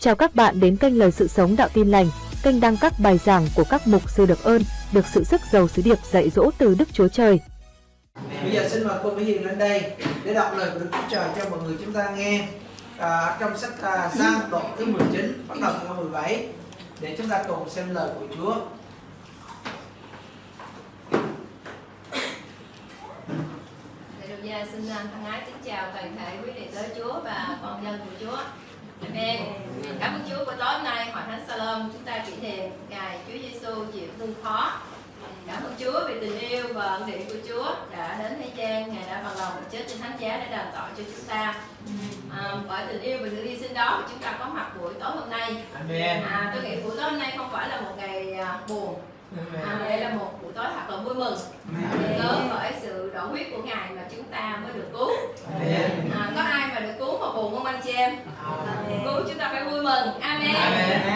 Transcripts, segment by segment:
Chào các bạn đến kênh Lời Sự Sống Đạo Tin Lành, kênh đăng các bài giảng của các mục sư được ơn, được sự sức giàu sứ điệp dạy dỗ từ Đức Chúa Trời. Bây giờ xin mời cô Mỹ Hiền lên đây để đọc lời của Đức Chúa Trời cho mọi người chúng ta nghe à, trong sách à, Giăng đoạn thứ 19 bắt đầu câu 17 để chúng ta cùng xem lời của Chúa. Gia xin thân ái kính chào toàn thể quý đệ tới Chúa và con dân của Chúa. Amen. Cảm ơn Chúa buổi tối hôm nay Hội Thánh Salom chúng ta kỷ niệm ngày Chúa Giêsu chịu thương khó. Cảm ơn Chúa vì tình yêu và ân điển của Chúa đã đến thế gian, Ngài đã bằng lòng chết trên thánh giá để đền tội cho chúng ta. À, bởi tình yêu và sự hy sinh đó mà chúng ta có mặt buổi tối hôm nay. Amen. À, tôi nghĩ buổi tối hôm nay không phải là một ngày à, buồn, à, đây là một buổi tối thật là vui mừng. Cớ bởi sự đổ huyết của Ngài mà chúng ta mới được cứu. Amen. À, có ai mà được cứu mà buồn không anh chị em? Cứu chúng ta phải vui mừng. Amen.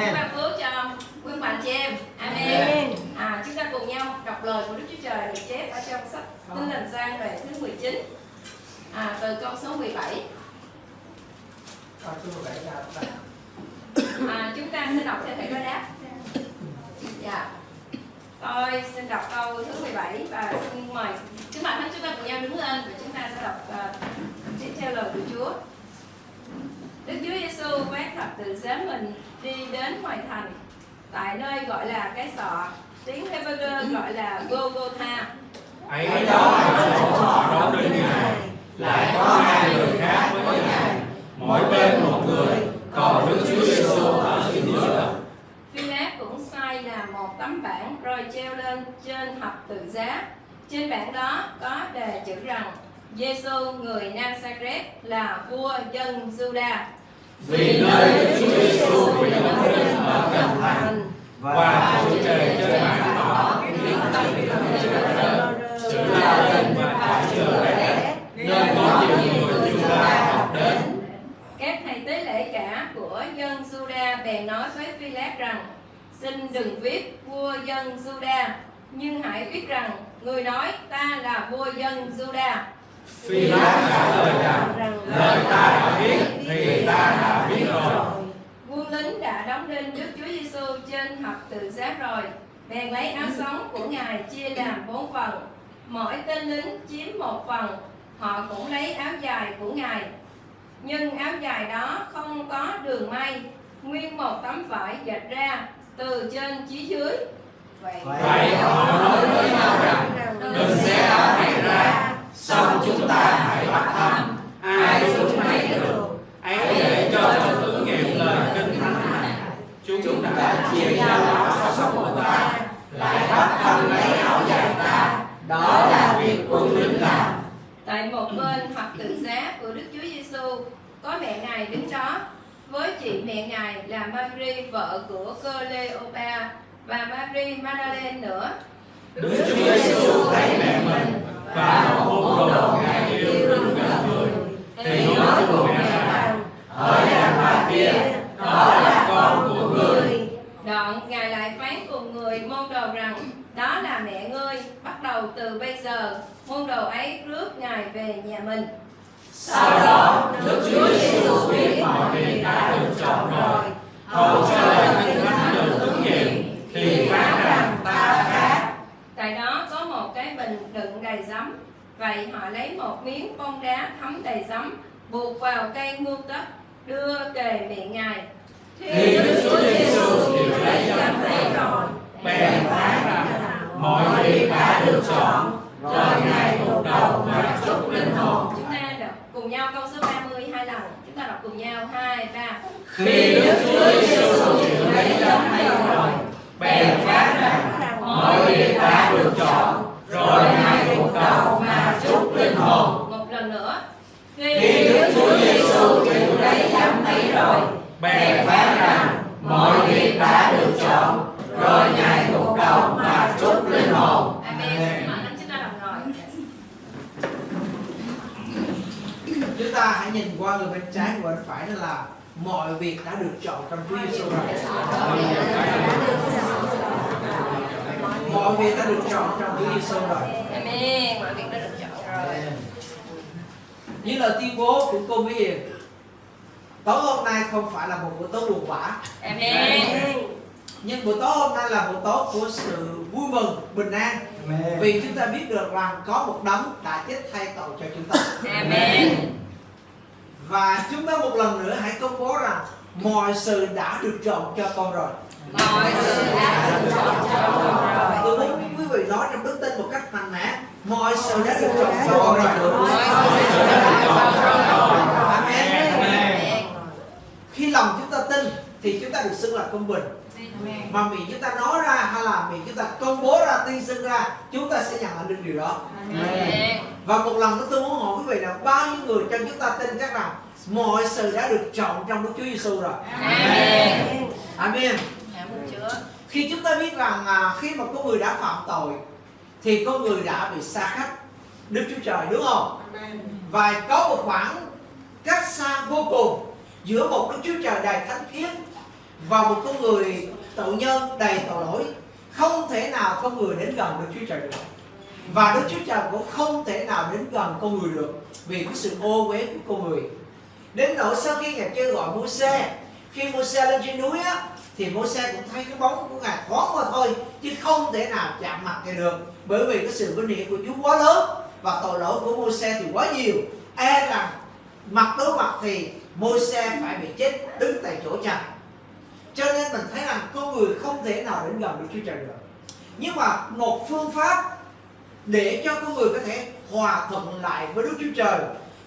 Chúng ta cứu cho quý bạn chị em. Amen. À, chúng ta cùng nhau đọc lời của Đức Chúa Trời được chép ở trong sách Tin lành sang đoạn thứ 19. À, từ câu số 17. Câu số 17 là bạn. À, chúng ta sẽ đọc theo thầy đối đáp. Dạ. Tôi xin đọc câu thứ 17 và xin mời các bạn hãy chúng ta cùng nhau đứng lên và chúng ta sẽ đọc uh, theo lời của Chúa. Đức Chúa Giêsu vác thập tự giá mình đi đến ngoài thành. Tại nơi gọi là cái sọ tiếng Hebrew gọi là Golgotha. Ấy đó là chỗ họ đóng đinh ngài lại có hai người khác với ngài. Mỗi bên một người còn đức chúa giêsu ở chính giữa đây là một tấm bảng rồi treo lên trên thập tự giá. Trên bảng đó có đề chữ rằng Giêsu người Nazareth là vua dân Juda. vì nơi chúa giêsu bị đóng đinh ở gần thành, và Chúa trời trên bảng đỏ viết tắt chữ lớn chữ la lên và cả chữ bé nên có nhiều người chúng ta học đến Các thầy tế lễ cả của dân Juda bèn nói với Philip rằng Xin đừng viết vua dân Juda nhưng hãy viết rằng người nói ta là vua dân Juda. phi lát trả lời rằng lời ta đã biết thì ta đã biết rồi. Quân lính đã đóng đinh Đức Chúa Giêsu trên thập tự giá rồi, bèn lấy áo sống của Ngài chia làm bốn phần. Mỗi tên lính chiếm một phần, họ cũng lấy áo dài của Ngài. Nhưng áo dài đó không có đường may, nguyên một tấm vải dệt ra từ trên chí dưới. Vậy, vậy họ nói với nhau rằng đừng xé áo này ra xong chúng ta hãy bắt thăm. Ai chúng lấy được. Ấy để cho trong ứng nghiệm lời kinh thánh này. Chúng đã chia nhau áo sống của ta lại bắt thăm lấy áo dài ta. Đó là việc quân lính làm Tại một bên thập tự giá của Đức Chúa Giêsu có mẹ Ngài đứng đó với chị mẹ Ngài là Mary vợ của Cleopa và Mary Magdalene nữa. Đức Chúa Giêsu thấy mẹ mình và môn đồ ngài yêu đứng gần người thì nói cùng mẹ rằng ở đàn bà kia đó là con của người Đoạn Ngài lại phán cùng người môn đồ rằng đó là mẹ ngươi, bắt đầu từ bây giờ môn đồ ấy rước Ngài về nhà mình. sau đó hầu cho lời kinh thánh được ứng nghiệm thì phán rằng ta khác Tại đó có một cái bình đựng đầy giấm. Vậy họ lấy một miếng bông đá thấm đầy giấm, buộc vào cây ngưu tất, đưa kề miệng Ngài. thì Đức Chúa Giêsu chịu lấy giấm ấy rồi bèn phán rằng mọi việc đã được chọn rồi ngài gục đầu mà chúc linh hồn Chúng ta đọc cùng nhau câu số 30 hai lần. Chúng ta đọc cùng nhau hai ba. khi Đức Chúa Giêsu chịu lấy giấm ấy rồi bèn phán rằng mọi việc đã được chọn rồi ngài gục đầu mà chúc linh hồn Một lần nữa. khi Đức Chúa Giêsu chịu lấy giấm ấy rồi bèn phán rằng mọi việc đã được chọn rồi ngài gục đầu mà chúc linh hồn Amen. Xin mời anh chúng ta đồng ngồi. Chúng ta hãy nhìn qua người bên trái và bên phải đó là mọi việc đã được chọn trong Chúa Giêsu rồi. Mọi việc đã được chọn trong Chúa Giêsu rồi. Amen. Mọi việc đã được chọn rồi. Như lời tuyên bố của cô Mỹ Hiền. Tối hôm nay không phải là một buổi tối buồn bã. Amen. nhưng buổi tối hôm nay là buổi tối của sự vui mừng bình an. Vì chúng ta biết được rằng có một đấng đã chết thay tội cho chúng ta. Amen. và chúng ta một lần nữa hãy công bố rằng mọi sự đã được chọn cho con rồi. Mọi sự đã được chọn cho con rồi. tôi muốn quý vị nói trong đức tin một cách mạnh mẽ mọi sự đã được chọn cho con rồi. Mọi sự đã được chọn cho con rồi. Amen. Amen. khi lòng chúng ta tin thì chúng ta được xưng là công bình. Mà miệng chúng ta nói ra hay là miệng chúng ta công bố ra tuyên xưng ra chúng ta sẽ nhận lại được điều đó. Và một lần nữa tôi muốn hỏi quý vị là bao nhiêu người trong chúng ta tin chắc rằng mọi sự đã được chọn trong Đức Chúa Giêsu rồi? Amen. Chúa. khi chúng ta biết rằng à, khi mà con người đã phạm tội thì con người đã bị xa cách Đức Chúa Trời đúng không? Và có một khoảng cách xa vô cùng giữa một Đức Chúa Trời đầy thánh khiết và một con người tội nhân đầy tội lỗi, không thể nào con người đến gần Đức Chúa Trời được. Và Đức Chúa Trời cũng không thể nào đến gần con người được vì cái sự ô uế của con người. Đến nỗi sau khi ngài kêu gọi Môi-se, khi Môi-se lên trên núi á, thì Môi-se cũng thấy cái bóng của ngài thoáng qua thôi, chứ không thể nào chạm mặt ngài được. Bởi vì cái sự vinh hiển của Chúa quá lớn và tội lỗi của Môi-se thì quá nhiều. E rằng, mặt đối mặt thì Môi-se phải bị chết đứng tại chỗ chặt cho nên mình thấy rằng con người không thể nào đến gần Đức Chúa Trời được. Nhưng mà một phương pháp để cho con người có thể hòa thuận lại với Đức Chúa Trời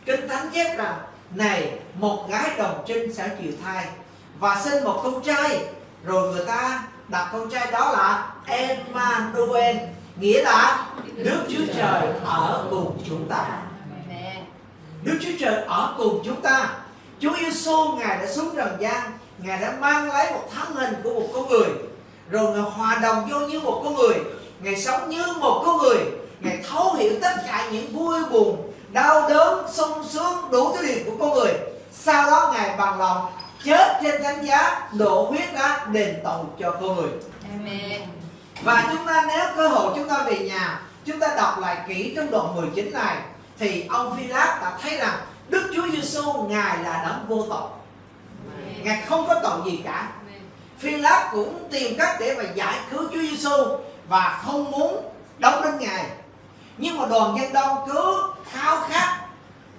Kinh Thánh chép rằng này một gái đồng trinh sẽ chịu thai và sinh một con trai rồi người ta đặt con trai đó là Emmanuel nghĩa là Đức Chúa Trời ở cùng chúng ta. Đức Chúa Trời ở cùng chúng ta. Chúa Giêsu ngài đã xuống trần gian ngài đã mang lấy một thân hình của một con người. Rồi ngài hòa đồng vô như một con người. Ngài sống như một con người. Ngài thấu hiểu tất cả những vui buồn đau đớn sung sướng đủ thứ điều của con người. Sau đó ngài bằng lòng chết trên thánh giá đổ huyết ra đền tội cho con người. Amen. và chúng ta nếu cơ hội chúng ta về nhà chúng ta đọc lại kỹ trong đoạn 19 này thì ông Phi-láp đã thấy rằng Đức Chúa Giêsu ngài là đấng vô tội ngài không có tội gì cả. Phi Lát cũng tìm cách để mà giải cứu Chúa Giêsu và không muốn đóng đến ngài. Nhưng mà đoàn dân đông cứ khao khát,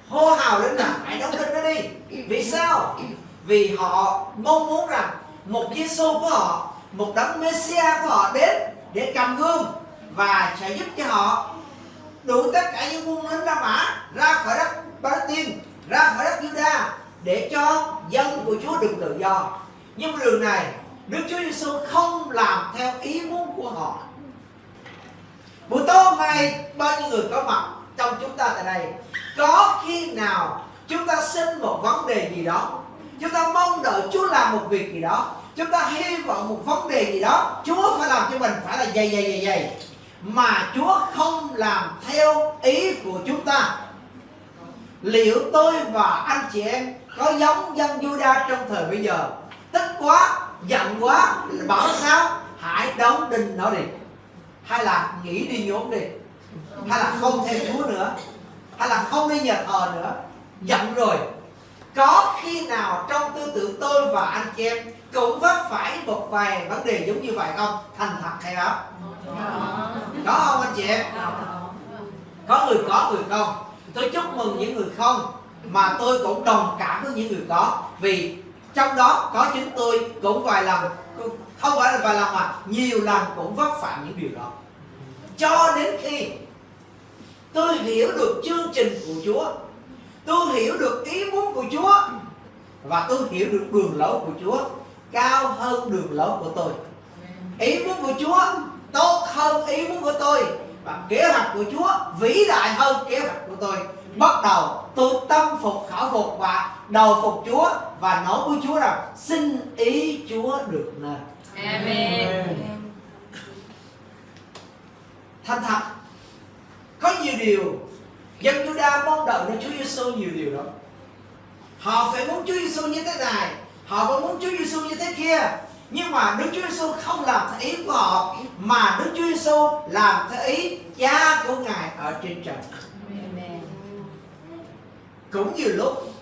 hô hào đến là hãy đóng đinh nó đi. Vì sao? Vì họ mong muốn rằng một Giêsu của họ, một đấng Messia của họ đến để cầm gương và sẽ giúp cho họ đủ tất cả những quân lính La Mã ra khỏi đất Palestine, ra khỏi đất Judah để cho dân của Chúa được tự do. Nhưng mà đường này, Đức Chúa Giêsu không làm theo ý muốn của họ. Buổi tối hôm nay bao nhiêu người có mặt trong chúng ta tại đây, có khi nào chúng ta xin một vấn đề gì đó, chúng ta mong đợi Chúa làm một việc gì đó, chúng ta hy vọng một vấn đề gì đó, Chúa phải làm cho mình phải là dày dày dày dày, mà Chúa không làm theo ý của chúng ta. Liệu tôi và anh chị em có giống dân Juda trong thời bây giờ. Tức quá, giận quá, bảo sao? Hãy đóng đinh nó đi. Hay là nghỉ đi nhốn đi. Hay là không theo Chúa nữa. Hay là không đi nhà thờ nữa. Giận rồi. Có khi nào trong tư tưởng tôi và anh chị em cũng vấp phải một vài vấn đề giống như vậy không? Thành thật hay không? Có không anh chị em? Có người có, người không. Tôi chúc mừng những người không mà tôi cũng đồng cảm với những người đó vì trong đó có chính tôi cũng vài lần, không phải là vài lần mà nhiều lần cũng vấp phạm những điều đó. Cho đến khi tôi hiểu được chương trình của Chúa, tôi hiểu được ý muốn của Chúa, và tôi hiểu được đường lối của Chúa, cao hơn đường lối của tôi. Ý muốn của Chúa tốt hơn ý muốn của tôi, và kế hoạch của Chúa vĩ đại hơn kế hoạch của tôi bắt đầu tôi tâm phục khẩu phục và đầu phục Chúa và nói với Chúa rằng xin ý Chúa được nên Amen. thành thật có nhiều điều dân Juda mong đợi nơi Chúa Giêsu nhiều điều đó họ phải muốn Chúa Giêsu như thế này họ vẫn muốn Chúa Giêsu như thế kia nhưng mà Đức Chúa Giêsu không làm theo ý của họ mà Đức Chúa Giêsu làm theo ý Cha của Ngài ở trên trời cũng nhiều lúc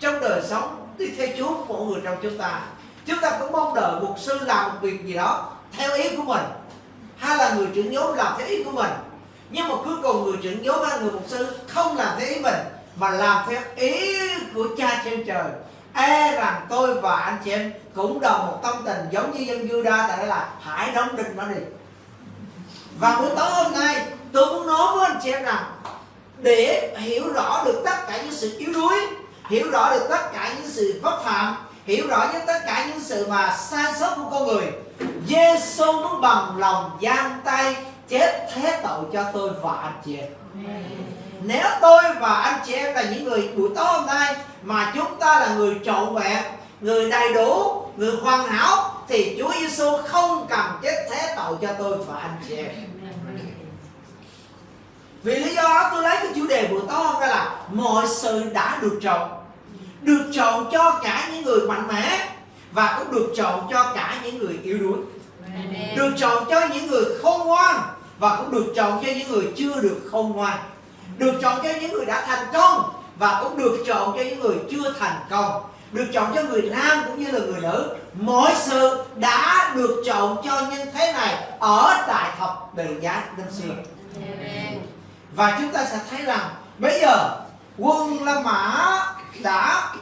trong đời sống đi theo Chúa của mỗi người trong chúng ta chúng ta cũng mong đợi mục sư làm một việc gì đó theo ý của mình, hay là người trưởng nhóm làm theo ý của mình. Nhưng mà cuối cùng người trưởng nhóm hay người mục sư không làm theo ý mình, mà làm theo ý của cha trên trời. E rằng tôi và anh chị em cũng đồng một tâm tình giống như dân Juda, tại đây là hãy đóng đinh nó đi. Và buổi tối hôm nay, tôi muốn nói với anh chị em rằng để hiểu rõ được tất cả những sự yếu đuối hiểu rõ được tất cả những sự vấp phạm hiểu rõ những tất cả những sự mà sai sót của con người. Giêsu muốn bằng lòng giang tay chết thế tội cho tôi và anh chị em. Nếu tôi và anh chị em là những người buổi tối hôm nay mà chúng ta là người trọn vẹn người đầy đủ người hoàn hảo thì Chúa Giêsu không cần chết thế tội cho tôi và anh chị em vì lý do đó tôi lấy cái chủ đề buổi tối hôm nay là mọi sự đã được chọn được chọn cho cả những người mạnh mẽ và cũng được chọn cho cả những người yếu đuối. Được chọn cho những người khôn ngoan và cũng được chọn cho những người chưa được khôn ngoan. Được chọn cho những người đã thành công và cũng được chọn cho những người chưa thành công. Được chọn cho người nam cũng như là người nữ. Mọi sự đã được chọn cho nhân thế này ở tại thập tự giá năm xưa và chúng ta sẽ thấy rằng bây giờ quân La Mã đã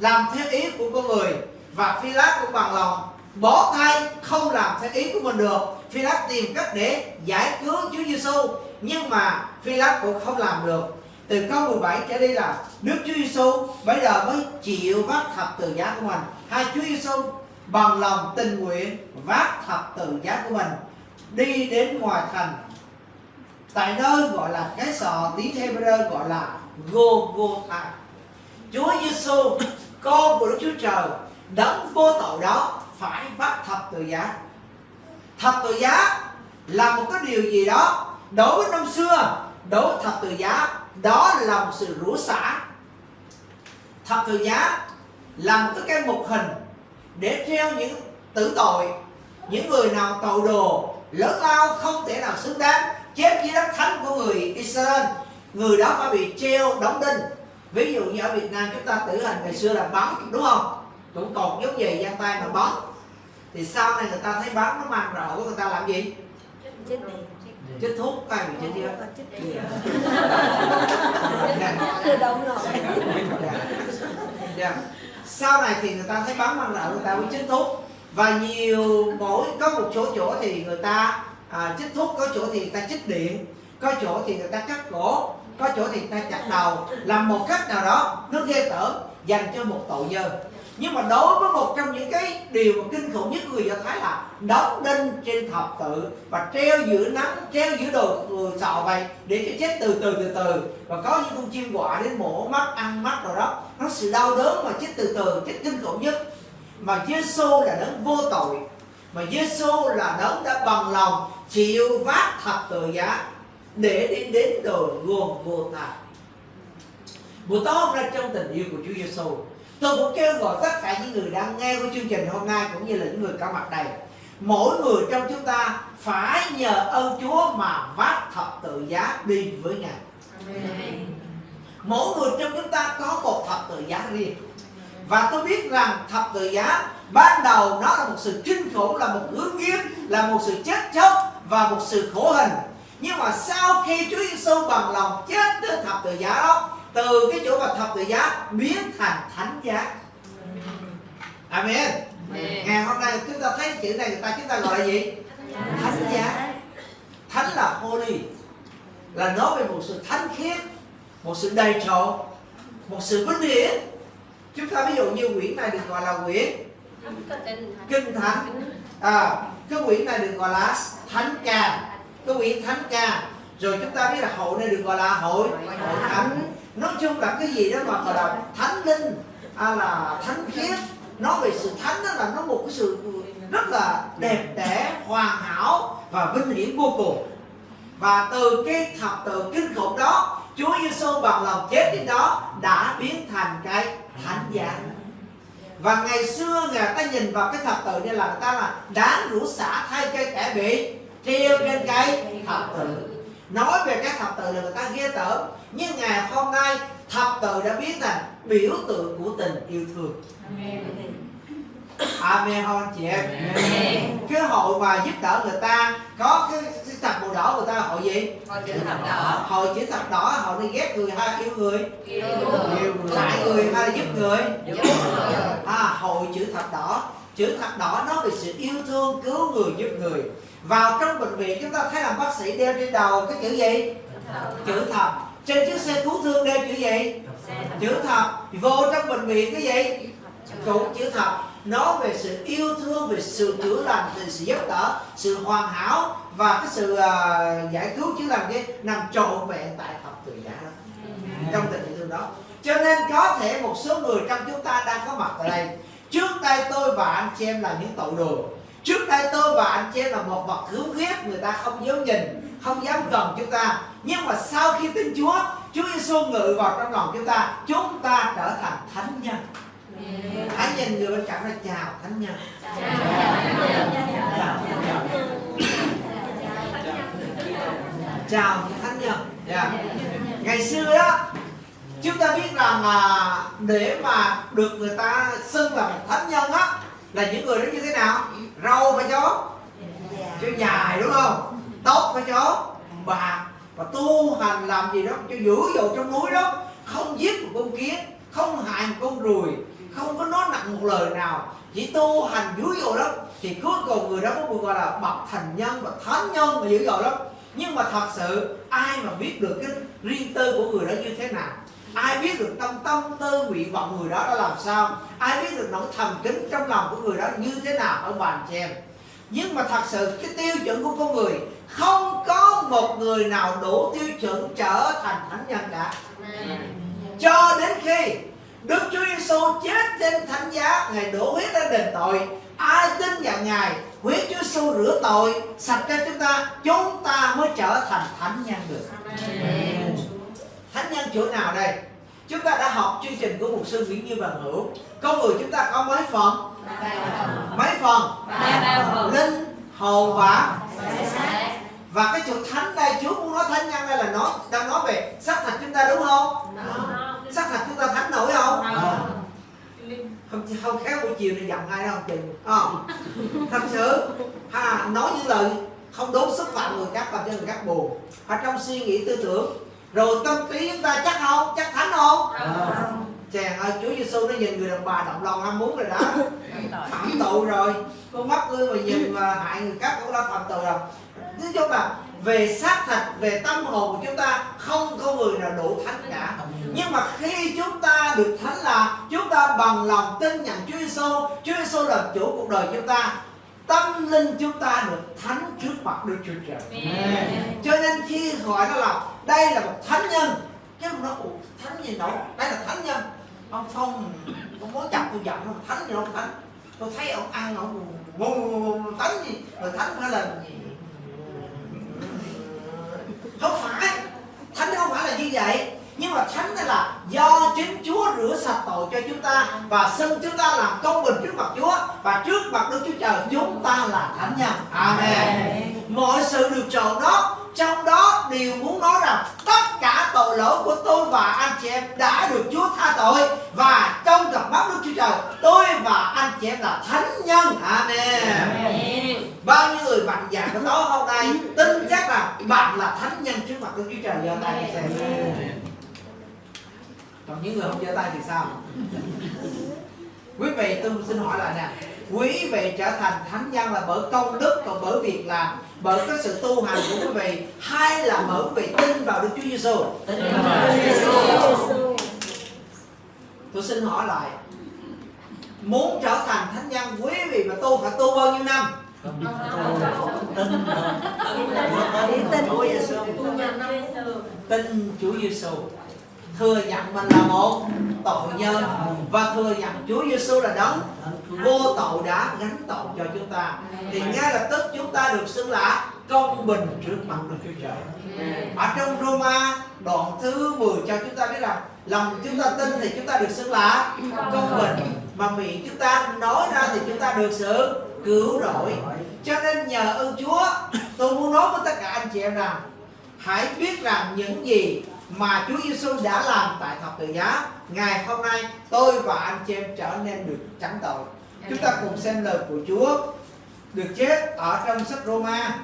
làm theo ý của con người và Phi Lát cũng bằng lòng. Bỏ tay, không làm theo ý của mình được. Phi Lát tìm cách để giải cứu Chúa Giêsu nhưng mà Phi Lát cũng không làm được. Từ câu 17 trở đi là Đức Chúa Giêsu bây giờ mới chịu vác thập tự giá của mình. Hai Chúa Giêsu bằng lòng tình nguyện vác thập tự giá của mình, đi đến ngoài thành tại nơi gọi là cái sọ, tiếng Hebrew gọi là Golgotha Chúa Giêsu con của Đức Chúa Trời đấng vô tội đó phải bắt thập tự giá. Thập tự giá là một cái điều gì đó đối với năm xưa, đối với thập tự giá, đó là một sự rủa xả. Thập tự giá là một cái cây mục hình để treo những tử tội, những người nào tội đồ, lớn lao không thể nào xứng đáng chết dưới đất thánh của người Israel. Người đó phải bị treo đóng đinh. Ví dụ như ở Việt Nam chúng ta tử hình ngày xưa là bắn đúng không? Cũng còn giống về giang tay mà bắn. Thì sau này người ta thấy bắn nó mang rợ của người ta làm gì? Chích thuốc có ai bị chích chưa? Tự động rồi Dạ. Dạ. sau này thì người ta thấy bắn mang rợ người ta mới chích thuốc. Và nhiều mỗi có một số chỗ thì người ta à, chích thuốc có chỗ thì người ta chích điện có chỗ thì người ta cắt cổ có chỗ thì người ta chặt đầu. Làm một cách nào đó nó ghê tởm dành cho một tội nhân. Nhưng mà đối với một trong những cái điều mà kinh khủng nhất của người do thái là đóng đinh trên thập tự và treo giữa nắng treo giữa đồ sọ vậy để cho chết từ từ từ từ. Và có những con chim quạ đến mổ mắt ăn mắt rồi đó. Nó sự đau đớn mà chết từ từ chết kinh khủng nhất. Mà Giêsu là đấng vô tội. Mà Giêsu là đấng đã bằng lòng chịu vác thập tự giá để đi đến đồi gồm vô tà buổi tối hôm nay trong tình yêu của Chúa Giêsu tôi cũng kêu gọi tất cả những người đang nghe của chương trình hôm nay cũng như là những người có mặt đây. Mỗi người trong chúng ta phải nhờ ơn Chúa mà vác thập tự giá đi với Ngài. Mỗi người trong chúng ta có một thập tự giá riêng. Và tôi biết rằng thập tự giá ban đầu nó là một sự kinh khủng là một hướng nghiêm là một sự chết chóc và một sự khổ hình. Nhưng mà sau khi Chúa Giêsu bằng lòng chết trên thập tự giá đó từ cái chỗ mà thập tự giá biến thành thánh giá. Amen. Ngày hôm nay chúng ta thấy chữ này người ta chúng ta gọi là gì? Thánh giá. Thánh là holy. Là nói về một sự thánh khiết một sự đầy trọn một sự vinh hiển. Chúng ta ví dụ như quyển này được gọi là quyển kinh thánh. À, cái quyển này được gọi là thánh ca. Cái quyển thánh ca. Rồi chúng ta biết là hội này được gọi là hội hội thánh. Nói chung là cái gì đó mà gọi là thánh linh à, là thánh khiết. Nói về sự thánh đó là nó một cái sự rất là đẹp đẽ hoàn hảo và vinh hiển vô cùng. Và từ cái thập tự kinh khủng đó Chúa Giêsu bằng lòng chết trên đó đã biến thành cái thánh giá và ngày xưa người ta nhìn vào cái thập tự này là người ta là đáng rủa xả thay cây kẻ bị treo trên cây thập tự nói về cái thập tự là người ta ghê tởm. Nhưng ngày hôm nay thập tự đã biến thành biểu tượng của tình yêu thương. Amen. Không anh chị em. Cái hội mà giúp đỡ người ta có cái thập màu đỏ người ta hội gì? Con chữ thập đỏ. Hội chữ thập đỏ hội đi ghét người hay yêu người. Yêu yêu người. Lại người hay giúp người. Giúp người. À, hội chữ thập đỏ. Chữ thập đỏ nói về sự yêu thương cứu người giúp người. Vào trong bệnh viện chúng ta thấy là bác sĩ đeo trên đầu cái chữ gì? Chữ thập. Trên chiếc xe cứu thương đeo chữ gì? Chữ thập. Vô trong bệnh viện cái gì? Cũng chữ thập. Nói về sự yêu thương về sự chữa lành về sự giúp đỡ sự hoàn hảo và cái sự à, giải cứu chữa lành cái nằm trọn vẹn tại thập tự giá đó. Trong tình thương đó. Cho nên có thể một số người trong chúng ta đang có mặt tại đây. Trước đây tôi và anh chị em là những tội đồ. Trước đây tôi và anh chị em là một vật thiếu ghét người ta không dám nhìn không dám gần chúng ta. Nhưng mà sau khi tin Chúa Chúa Giêsu ngự vào trong lòng chúng ta chúng ta trở thành thánh nhân. Hãy nhìn người bên cạnh là chào thánh nhân. Chào thánh nhân. Chào những thánh nhân Dạ. ngày xưa đó chúng ta biết rằng là để mà được người ta xưng là một thánh nhân á là những người đó như thế nào? Râu phải chó cho dài đúng không? Tóc phải chó bạc và tu hành làm gì đó cho dữ dội trong núi đó. Không giết một con kiến không hại một con ruồi không có nói nặng một lời nào. Chỉ tu hành dữ dội lắm thì cuối cùng người đó có được gọi là bậc thành nhân và thánh nhân và dữ dội lắm nhưng mà thật sự ai mà biết được cái riêng tư của người đó như thế nào? Ai biết được tâm tâm tư nguyện vọng người đó đã làm sao? Ai biết được nỗi thầm kín trong lòng của người đó như thế nào ở bàn chị em? Nhưng mà thật sự cái tiêu chuẩn của con người không có một người nào đủ tiêu chuẩn trở thành thánh nhân cả. Cho đến khi Đức Chúa Giêsu chết trên thánh giá Ngài đổ huyết ra đền tội Ai tin vào Ngài Huyết Chúa Giêsu rửa tội Sạch cho chúng ta Chúng ta mới trở thành thánh nhân được. Thánh nhân chỗ nào đây? Chúng ta đã học chương trình của mục sư Nguyễn Như Bằng Hữu. Con người chúng ta có mấy phần? Mấy phần? Linh, hồn và Và cái chỗ thánh đây Chúa muốn nói thánh nhân đây là nói Đang nói về xác thịt chúng ta đúng không? Xác thịt chúng ta thánh nổi không không không khéo buổi chiều này giận ai đâu chừng không thật sự ha nói những lời không đúng xúc phạm người khác làm cho người khác buồn. Ở trong suy nghĩ tư tưởng rồi tâm trí chúng ta chắc không? Chắc thánh không? Chàng ơi Chúa Giêsu nó nhìn người đàn bà động lòng ham muốn rồi đó. Phạm tội rồi. Con mắt ngươi mà nhìn mà hại người khác cũng đã phạm tội rồi nói chung là về xác thịt về tâm hồn của chúng ta không có người nào đủ thánh cả. Nhưng mà khi chúng ta được thánh là chúng ta bằng lòng tin nhận Chúa Giêsu Chúa Giêsu là chủ cuộc đời chúng ta. Tâm linh chúng ta được thánh trước mặt Đức Chúa Trời. Cho nên khi gọi nó là đây là một thánh nhân chứ không nói "Ủa, thánh gì đâu đây là thánh nhân. Ông phong ông muốn chặt tôi giận ông thánh gì đâu thánh? Tôi thấy ông ăn ông ngu thánh gì? Rồi thánh phải là gì không phải thánh không phải là như vậy nhưng mà thánh là do chính Chúa rửa sạch tội cho chúng ta và xưng chúng ta làm công bình trước mặt Chúa và trước mặt Đức Chúa Trời chúng ta là thánh nhân. Amen. Mọi sự được trộn đó trong đó đều muốn nói rằng tất cả tội lỗi của tôi và anh chị em đã được Chúa tha tội và trong cặp mắt Đức Chúa Trời tôi và anh chị em là thánh nhân. Amen. Bao nhiêu người mạnh dạn của tối hôm nay tin chắc là bạn là thánh nhân trước mặt Đức Chúa Trời giơ tay xem. Còn những người không giơ tay thì sao? Quý vị tôi xin hỏi lại nè Quý vị trở thành thánh nhân là bởi công đức Còn bởi việc làm Bởi cái sự tu hành của quý vị Hay là bởi quý vị tin vào Đức Chúa Giêsu Tôi xin hỏi lại Muốn trở thành thánh nhân Quý vị mà tu phải tu bao nhiêu năm Tin Chúa Giêsu thừa nhận mình là một tội nhân và thừa nhận Chúa Giêsu là đấng vô tội đã gánh tội cho chúng ta. Thì ngay lập tức chúng ta được xưng là công bình trước mặt Đức Chúa Trời. Ở trong Roma đoạn thứ 10 cho chúng ta biết rằng lòng chúng ta tin thì chúng ta được xưng là công bình. Mà miệng chúng ta nói ra thì chúng ta được sự cứu rỗi. Cho nên nhờ ơn Chúa tôi muốn nói với tất cả anh chị em rằng hãy biết rằng những gì mà Chúa Giêsu đã làm tại thập tự giá ngày hôm nay tôi và anh chị em trở nên được trắng tội. Chúng ta cùng xem lời của Chúa được chết ở trong sách Roma.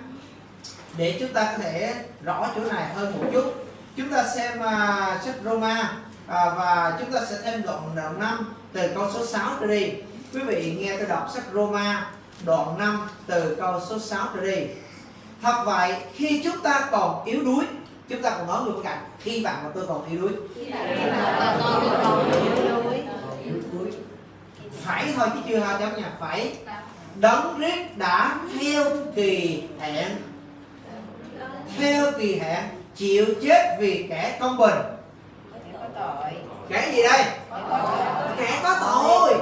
Để chúng ta có thể rõ chỗ này hơn một chút. Chúng ta xem uh, sách Roma uh, và chúng ta sẽ thêm đoạn đầu năm từ câu số 6 trở đi. Quý vị nghe tôi đọc sách Roma đoạn 5 từ câu số 6 trở đi. Thật vậy khi chúng ta còn yếu đuối chúng ta còn nói người bên cạnh khi bạn và tôi còn yếu đuối. Phải thôi chứ chưa hai chấm nha phải. Đấng riết đã theo kỳ hẹn. Theo kỳ hẹn chịu chết vì kẻ công bình. Kẻ gì đây? Kẻ có tội.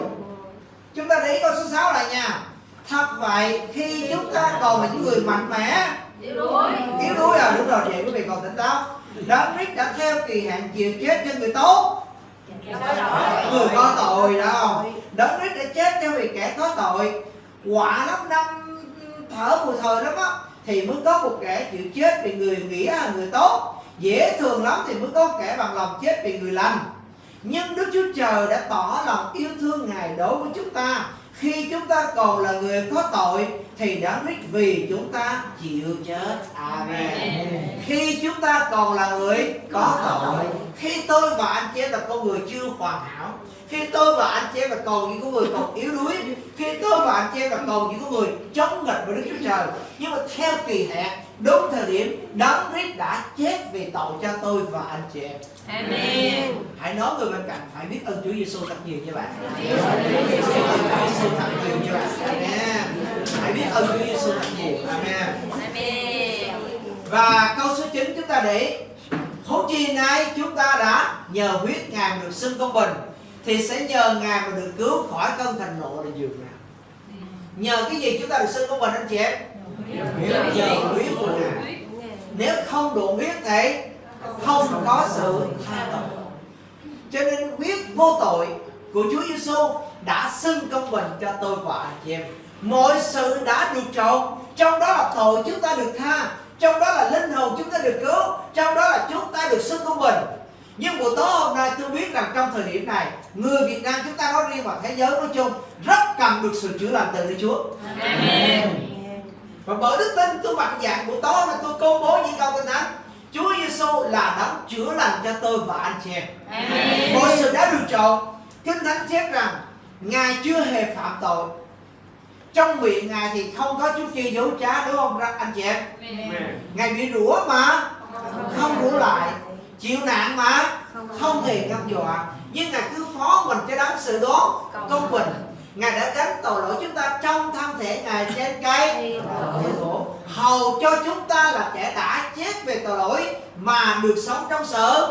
Chúng ta để ý câu số 6 lại nha thật vậy khi chúng ta còn là những người mạnh mẽ. Yếu đuối. Yếu đuối à? Đúng rồi vậy quý vị còn tỉnh táo. Đấng Christ đã theo kỳ hạn chịu chết cho người tốt. Người có tội đâu đấng Christ đã chết cho vì kẻ có tội. Quả lắm năm thở mùi thời lắm á thì mới có một kẻ chịu chết vì người nghĩa là người tốt. Dễ thường lắm thì mới có kẻ bằng lòng chết vì người lành. Nhưng Đức Chúa Trời đã tỏ lòng yêu thương Ngài đối với chúng ta khi chúng ta còn là người có tội thì đã biết vì chúng ta chịu chết. Amen. Khi chúng ta còn là người có tội. khi tôi và anh chị em là con người chưa hoàn hảo khi tôi và anh chị em là còn những con người còn yếu đuối khi tôi và anh chị em là còn những con người chống nghịch với Đức Chúa Trời. Nhưng mà theo kỳ hạn đúng thời điểm đấng Christ đã chết vì tội cho tôi và anh chị em. Amen. hãy nói người bên cạnh phải biết ơn Chúa Giêsu thật nhiều như bạn. Biết ơn Chúa Giêsu thật nhiều như bạn. Amen. Hãy biết ơn Chúa Giêsu thật nhiều. Amen. Amen. và câu số 9 chúng ta để Huống chi nay chúng ta đã nhờ huyết Ngài mà được xưng công bình Thì sẽ nhờ Ngài mà được cứu khỏi cơn thành nộ là dường nào. Nhờ cái gì chúng ta được xưng công bình anh chị em? Nhờ huyết quý Ngài Nếu không đủ biết thì không có sự tha tội Cho nên quyết vô tội của Chúa Giêsu đã xưng công bình cho tôi và anh chị em Mọi sự đã được trộn Trong đó là tội chúng ta được tha Trong đó là linh hồn chúng ta được cứu Trong đó là chúng ta được xưng công bình Nhưng buổi tối hôm nay tôi biết rằng trong thời điểm này Người Việt Nam chúng ta nói riêng và thế giới nói chung Rất cần được sự chữa lành từ Đức Chúa Amen. Và bởi đức tin tôi mạnh dạn buổi tối mà tôi công bố những câu kinh thánh Chúa Giêsu là đấng chữa lành cho tôi và anh chị em. Mọi sự đã được trộn Kinh Thánh chép rằng Ngài chưa hề phạm tội. Trong miệng Ngài thì không có chút chi dấu trá đúng không anh chị em? Ngài bị rủa mà Không rủa lại. Chịu nạn mà Không hề ngăn dọa. Nhưng Ngài cứ phó mình cho đấng sự đoán công bình Ngài đã gánh tội lỗi chúng ta trong thân thể Ngài trên cây. Gỗ Hầu cho chúng ta là kẻ đã chết về tội lỗi Mà được sống trong sự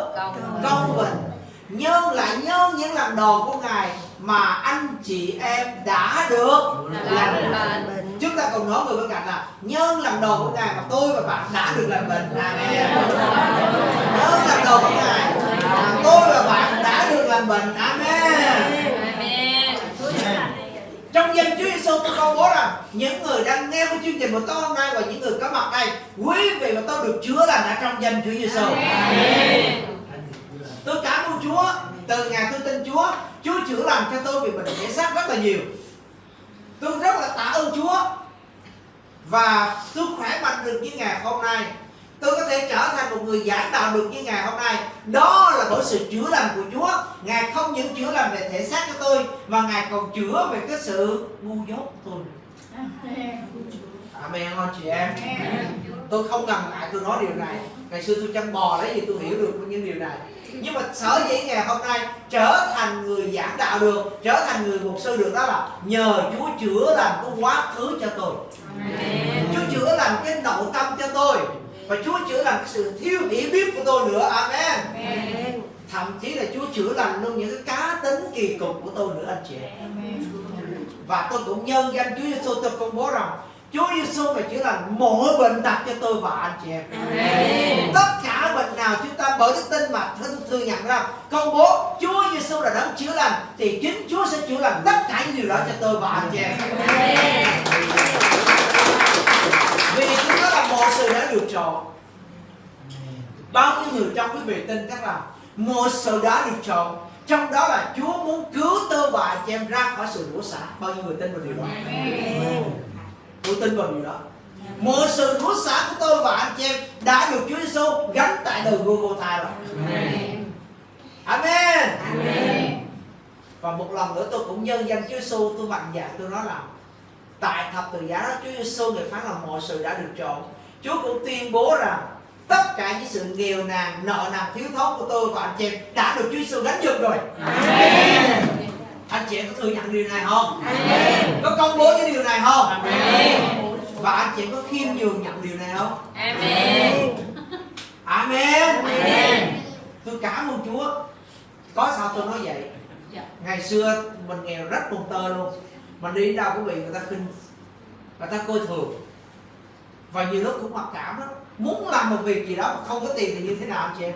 công bình. Nhân lại nhớ những làm đầu của ngài mà anh chị em đã được lành bệnh chúng ta cùng nói người bên cạnh là, nhân làm đầu của ngài mà tôi và bạn đã được lành bệnh amen nhân làm đầu của ngài mà tôi và bạn đã được lành bệnh Amen trong danh Chúa Giêsu tôi công bố rằng những người đang nghe cái chương trình của tôi hôm nay và những người có mặt đây quý vị và tôi được chữa lành ở trong danh Chúa Giêsu tôi cảm ơn Chúa. Từ ngày tôi tin Chúa Chúa chữa lành cho tôi vì bệnh thể xác rất là nhiều. Tôi rất là tạ ơn Chúa. Và tôi khỏe mạnh được như ngày hôm nay tôi có thể trở thành một người giảng đạo được như ngày hôm nay. Đó là bởi sự chữa lành của Chúa. Ngài không những chữa lành về thể xác cho tôi mà Ngài còn chữa về cái sự ngu dốt của tôi. Amen anh chị em. Tôi không ngần ngại tôi nói điều này. Ngày xưa tôi chăn bò lấy gì tôi hiểu được những điều này. Nhưng mà sở dĩ ngày hôm nay trở thành người giảng đạo được trở thành người mục sư được đó là nhờ Chúa chữa lành cái quá khứ cho tôi. Amen. Chúa chữa lành cái nội tâm cho tôi và Chúa chữa lành cái sự thiếu hiểu biết của tôi nữa. Amen. Thậm chí là Chúa chữa lành luôn những cái cá tính kỳ cục của tôi nữa anh chị em. Và tôi cũng nhân danh Chúa Giêsu tôi công bố rằng Chúa Giêsu mà chữa lành mọi bệnh tật cho tôi và anh chị em. Amen. tất cả bệnh nào chúng ta bởi đức tin mà thừa, thừa nhận ra công bố Chúa Giêsu là đấng chữa lành thì chính Chúa sẽ chữa lành tất cả những điều đó cho tôi và anh chị em. Amen. Vì chúng đó là một sự đã được chọn. Bao nhiêu người trong quý vị tin chắc là một sự đã được chọn. Trong đó là Chúa muốn cứu tôi và chị em ra khỏi sự đổ xả. Bao nhiêu người tin vào điều đó? Tôi tin vào điều đó. Một sự đổ xả của tôi và anh chị em đã được Chúa Giêsu gánh tại đời Golgotha rồi. Amen. Và một lần nữa tôi cũng nhân danh Chúa Giêsu tôi mạnh dạn tôi nói là tại thập tự giá đó Chúa Giêsu người phán là mọi sự đã được chọn. Chúa cũng tuyên bố rằng tất cả những sự nghèo nàn, nợ nần, thiếu thốn của tôi và anh chị em đã được Chúa Giêsu gánh giùm rồi. Anh chị em có thừa nhận điều này không? Có công bố cái điều này không? Và anh chị em có khiêm nhường nhận điều này không? Amen. Amen. Tôi cảm ơn Chúa. Có sao tôi nói vậy? Dạ. Ngày xưa mình nghèo rất cùng tơ luôn. Mình đi đâu quý vị người ta khinh, người ta coi thường. Và nhiều lúc cũng mặc cảm đó. Muốn làm một việc gì đó mà không có tiền thì như thế nào chị em?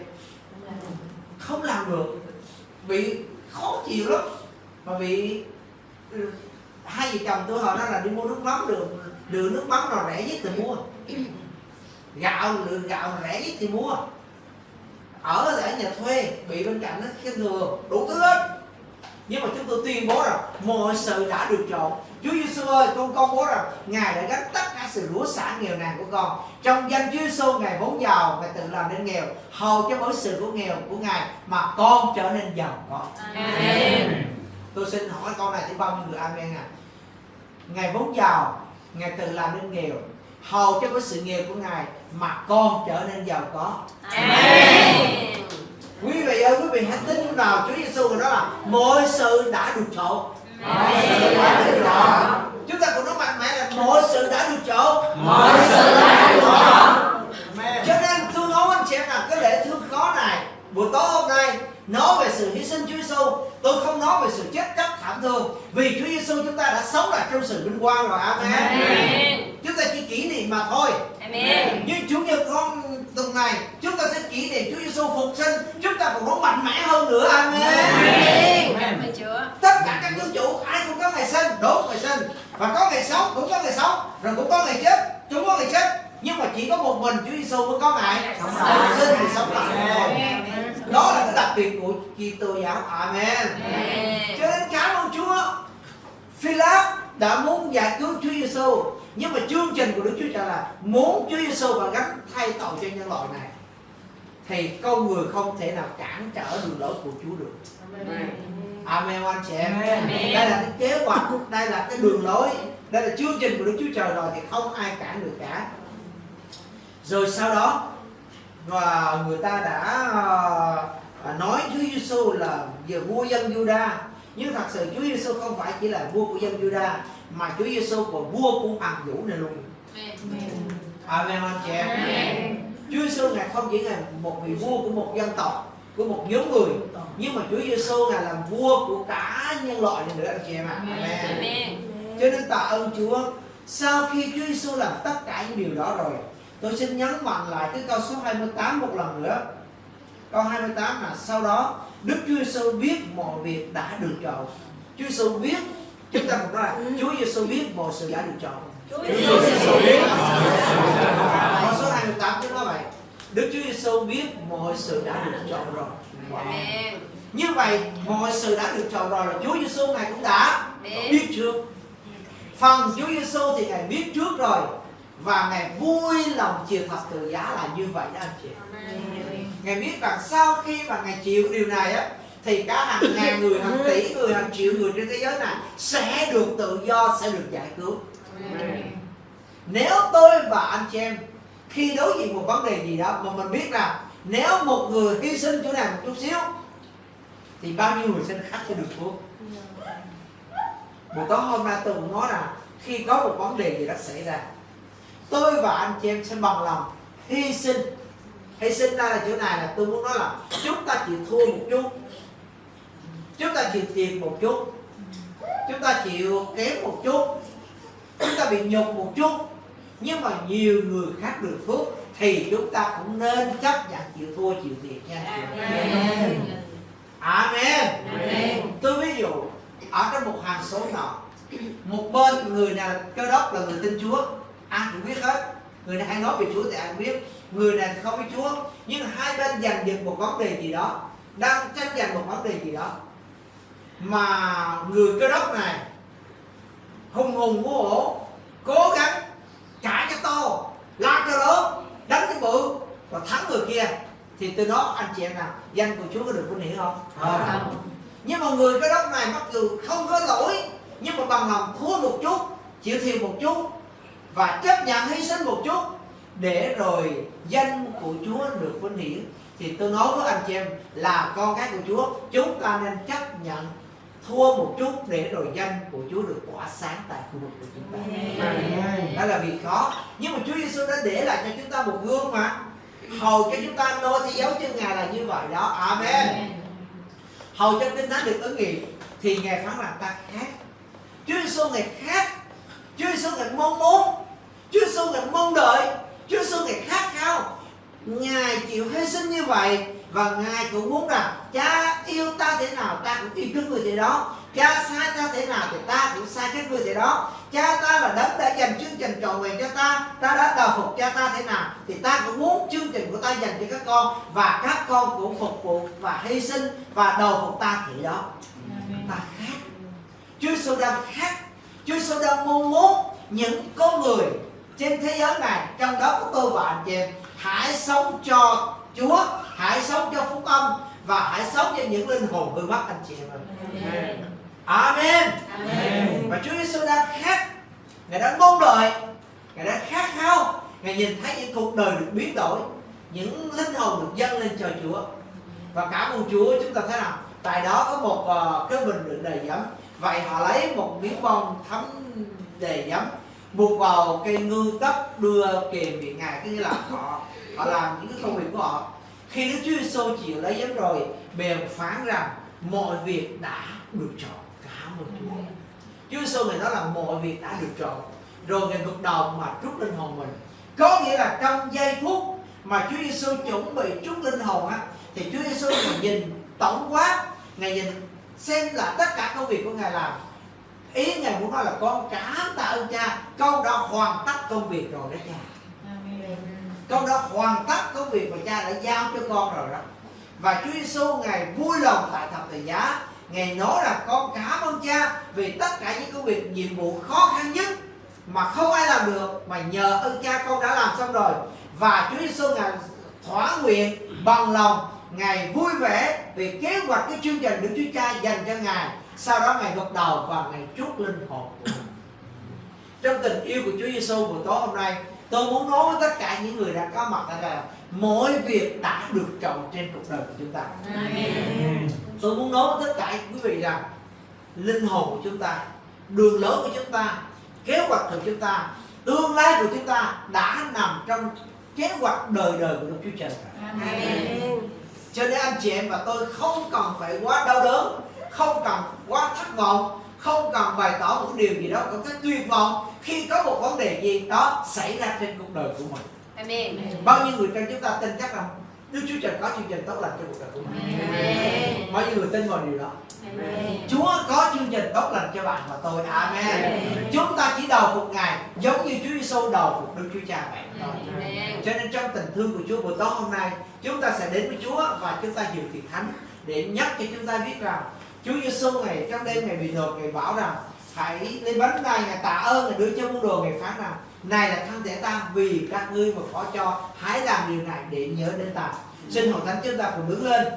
Không làm được. Bị khó chịu lắm. mà bị ừ, hai vợ chồng tôi hồi đó là đi mua nước mắm được, đường nước mắm nào rẻ nhất thì mua gạo lượng gạo rẻ nhất thì mua ở ở nhà thuê bị bên cạnh nó khen thường đủ thứ hết nhưng mà chúng tôi tuyên bố rằng mọi sự đã được chọn Chúa Giêsu ơi con công bố rằng Ngài đã gánh tất cả sự lúa xả nghèo nàn của con Trong danh Chúa Giêsu Ngài vốn giàu Ngài tự làm nên nghèo Hầu cho mỗi sự của nghèo của Ngài Mà con trở nên giàu có Amen. Tôi xin hỏi câu này thì bao nhiêu người amen à Ngài vốn giàu Ngài tự làm nên nghèo Hầu cho cái sự nghèo của Ngài Mà con trở nên giàu có Amen. Quý vị ơi quý vị hãy tin vào Chúa Giêsu đó là Mọi sự đã được chọn. Mọi sự đã được chọn. Chúng ta cũng nói mạnh mẽ là Mọi sự đã được chọn. Mọi sự đã được chọn. Cho nên tôi nói anh chị em là cái lễ thương khó này Buổi tối hôm nay Nói về sự hy sinh Chúa Giêsu Tôi không nói về sự chết chóc thảm thương Vì Chúa Giêsu chúng ta đã sống lại trong sự vinh quang rồi. Amen. Amen. Chúng ta chỉ kỷ niệm mà thôi. Amen. Nhưng Chủ nhật con tuần này Chúng ta sẽ kỷ niệm Chúa Giêsu phục sinh mạnh mẽ hơn nữa Amen Amen. Cảm ơn Chúa. tất cả các dân chủ ai cũng có ngày sinh đúng ngày sinh. Và có ngày sống cũng có ngày sống rồi cũng có ngày chết cũng có ngày chết. Nhưng mà chỉ có một mình Chúa Giêsu mới có ngày Sống sống lại. sinh thì sống lại. Đó là cái đặc biệt của Kitô giáo. Amen. Amen. cho nên cảm ơn Chúa. Philip đã muốn giải cứu Chúa Giêsu nhưng mà chương trình của Đức Chúa Trời là muốn Chúa Giêsu và gánh thay tội cho nhân loại này thì con người không thể nào cản trở đường lối của Chúa được. Amen. Anh chị em. Amen. đây là cái kế hoạch đây là cái đường lối đây là chương trình của Đức Chúa Trời rồi thì không ai cản được cả. Rồi sau đó và người ta đã ờ, nói Chúa Giêsu là giờ vua dân Juda nhưng thật sự Chúa Giêsu không phải chỉ là vua của dân Juda mà Chúa Giêsu còn vua của hoàng vũ này luôn. Amen anh chị em. Amen. Chúa Giêsu ngài không chỉ là một vị vua của một dân tộc của một nhóm người nhưng mà Chúa Giêsu ngài là vua của cả nhân loại này nữa anh chị em ạ. Amen. Cho nên tạ ơn Chúa. Sau khi Chúa Giêsu làm tất cả những điều đó rồi tôi xin nhấn mạnh lại cái câu số 28 một lần nữa. Câu 28 là sau đó Đức Chúa Giêsu biết mọi việc đã được chọn. Chúa Giêsu biết chúng ta cũng nói là Chúa Giêsu biết mọi sự đã được chọn. Chúa Giêsu biết mọi sự đã được chọn. Câu số 28 chúng nói vậy. Đức Chúa Giêsu biết mọi sự đã được chọn rồi. Amen. như vậy mọi sự đã được chọn rồi là Chúa Giêsu ngài cũng đã Biết. biết trước. Phần Chúa Giêsu thì ngài biết trước rồi và ngài vui lòng chịu thập tự giá là như vậy đó anh chị. Ngài biết rằng sau khi mà ngài chịu điều này á thì cả hàng ngàn người hàng tỷ người hàng triệu người trên thế giới này sẽ được tự do sẽ được giải cứu. Nếu tôi và anh chị em khi đối diện một vấn đề gì đó mà mình biết rằng nếu một người hy sinh chỗ này một chút xíu, thì bao nhiêu người sinh khác sẽ được cứu buổi tối hôm nay tôi cũng nói là khi có một vấn đề gì đó xảy ra, tôi và anh chị em sẽ bằng lòng hy sinh. Hy sinh ra là chỗ này là tôi muốn nói là chúng ta chịu thua một chút, chúng ta chịu thiệt một chút, chúng ta chịu kém một chút, chúng ta bị nhục một chút nhưng mà nhiều người khác được phước thì chúng ta cũng nên chấp nhận chịu thua chịu thiệt nha. Amen. Amen. Tôi ví dụ ở trong một hàng xóm nọ một bên người nào cơ đốc là người tin Chúa ai cũng biết hết người này hay nói về Chúa thì ai cũng biết người này không biết Chúa nhưng hai bên giành giật một vấn đề gì đó đang tranh giành một vấn đề gì đó mà người cơ đốc này hùng hùng hổ hổ cố gắng cãi cho to la cho lớn đánh cái bự và thắng người kia thì từ đó anh chị em nào danh của Chúa có được vinh hiển không? Không. nhưng mà người cái đốc này mặc dù không có lỗi nhưng mà bằng lòng thua một chút chịu thiệt một chút và chấp nhận hy sinh một chút để rồi danh của Chúa được vinh hiển thì tôi nói với anh chị em là con cái của Chúa chúng ta nên chấp nhận thua một chút để rồi danh của Chúa được tỏa sáng tại khu vực của chúng ta. Đó là việc khó. Nhưng mà Chúa Giêsu đã để lại cho chúng ta một gương mà hầu cho chúng ta noi theo dấu chân ngài là như vậy đó. Amen. Hầu cho kinh thánh được ứng nghiệm thì ngài phán là ta khác. Chúa Giêsu ngài khác. Chúa Giêsu ngài mong muốn. Chúa Giêsu ngài mong đợi. Chúa Giêsu ngài khát khao. Ngài chịu hy sinh như vậy và ngài cũng muốn rằng cha yêu ta thế nào ta cũng yêu các người thế đó cha sai ta thế nào thì ta cũng sai các người thế đó. Cha ta là đấng đã dành chương trình trọn vẹn cho ta. Ta đã đầu phục cha ta thế nào thì ta cũng muốn chương trình của ta dành cho các con và các con cũng phục vụ và hy sinh và đầu phục ta thì đó. Ta khác. Chúa Giêsu đang khác. Chúa Giêsu đang mong muốn những con người trên thế giới này trong đó có tôi và anh chị em hãy sống cho Chúa hãy sống cho phúc âm và hãy sống cho những linh hồn hư mất anh chị em ơi. Amen. Amen. Và Chúa Giêsu đang khác. Ngài đang mong đợi Ngài đang khát khao. Ngài nhìn thấy những cuộc đời được biến đổi. Những linh hồn được dâng lên cho Chúa. Và cảm ơn Chúa chúng ta thấy nào Tại đó có một uh, cái bình đựng đầy giấm. Vậy họ lấy một miếng bông thấm đầy giấm Buộc vào cây ngư cấp đưa kèm viện Ngài. Có nghĩa là họ họ làm những cái công việc của họ. Khi Đức Chúa Giêsu chịu lấy giấm rồi Bèn phán rằng mọi việc đã được chọn Cảm ơn Chúa Chúa Giêsu ngài nói là mọi việc đã được trọn, rồi ngài gục đầu mà trút linh hồn mình. Có nghĩa là trong giây phút mà Chúa Giêsu chuẩn bị trút linh hồn á thì Chúa Giêsu ngài nhìn tổng quát ngài nhìn xem là tất cả công việc của ngài làm. Ý ngài muốn nói là con cảm tạ ơn cha con đã hoàn tất công việc rồi đó cha. Con đã hoàn tất công việc mà cha đã giao cho con rồi đó. Và Chúa Giêsu ngài vui lòng tại thập tự giá ngài nói là con cảm ơn cha, vì tất cả những công việc, nhiệm vụ khó khăn nhất mà không ai làm được, mà nhờ ơn cha con đã làm xong rồi. Và Chúa Giêsu ngài thỏa nguyện bằng lòng, ngài vui vẻ vì kế hoạch cái chương trình đức Chúa Cha dành cho ngài. Sau đó ngài gật đầu và ngài chúc linh hồn của mình. Trong tình yêu của Chúa Giêsu buổi tối hôm nay, tôi muốn nói với tất cả những người đã có mặt tại đây là mọi việc đã được chọn trên cuộc đời của chúng ta tôi muốn nói với tất cả quý vị rằng linh hồn của chúng ta đường lối của chúng ta kế hoạch của chúng ta tương lai của chúng ta đã nằm trong kế hoạch đời đời của Đức Chúa Trời cho nên anh chị em và tôi không cần phải quá đau đớn không cần quá thất vọng không cần bày tỏ một điều gì đó có cái tuyệt vọng khi có một vấn đề gì đó xảy ra trên cuộc đời của mình. Amen. bao nhiêu người trong chúng ta tin chắc rằng Đức Chúa Trời có chương trình tốt lành cho cuộc đời của mình. Amen. bao nhiêu người tin vào điều đó. Amen. Chúa có chương trình tốt lành cho bạn và tôi. Amen. Chúng ta chỉ đầu phục Ngài giống như Chúa Giêsu đầu phục Đức Chúa Cha vậy. Thôi Amen. cho nên trong tình thương của Chúa buổi tối hôm nay chúng ta sẽ đến với Chúa và chúng ta dự thiệt thánh để nhắc cho chúng ta biết rằng Chúa Giêsu ngày trong đêm ngày bị nhột ngày bảo rằng hãy lấy bánh này ngài tạ ơn ngài đưa cho môn đồ ngày phán rằng này là thân thể ta vì các ngươi mà có cho hãy làm điều này để nhớ đến ta xin hội thánh chúng ta cùng đứng lên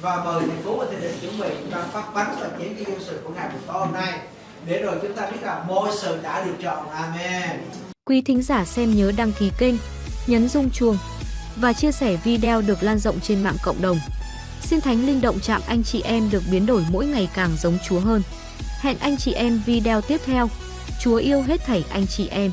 và mời thành phú và thầy định chuẩn bị chúng ta phát bánh và chén cái dân sự của ngày buổi tối hôm nay để rồi chúng ta biết rằng mọi sự đã được chọn amen Quý thính giả xem nhớ đăng ký kênh, nhấn rung chuông và chia sẻ video được lan rộng trên mạng cộng đồng. Xin Thánh Linh động chạm anh chị em được biến đổi mỗi ngày càng giống Chúa hơn. Hẹn anh chị em video tiếp theo. Chúa yêu hết thảy anh chị em.